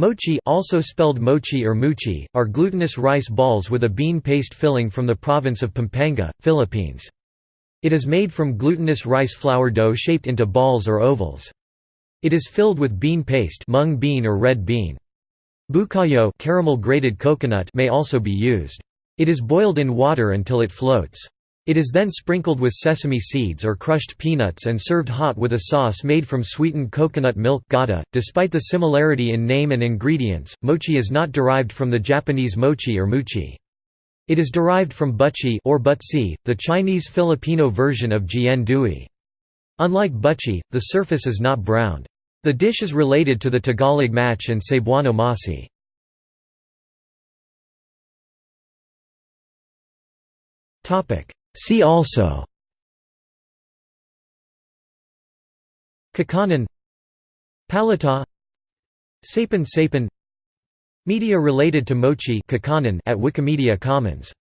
Moche also spelled mochi or muchi, are glutinous rice balls with a bean paste filling from the province of Pampanga, Philippines. It is made from glutinous rice flour dough shaped into balls or ovals. It is filled with bean paste mung bean or red bean. Bukayo caramel grated coconut may also be used. It is boiled in water until it floats. It is then sprinkled with sesame seeds or crushed peanuts and served hot with a sauce made from sweetened coconut milk gata. .Despite the similarity in name and ingredients, moche is not derived from the Japanese mochi or muchi. It is derived from buchi or butsi, the Chinese-Filipino version of jian dui. Unlike buchi, the surface is not browned. The dish is related to the Tagalog mache and Cebuano masi. Topic See also Kakanin Palitaw Sapin Sapin Media related to moche at Wikimedia Commons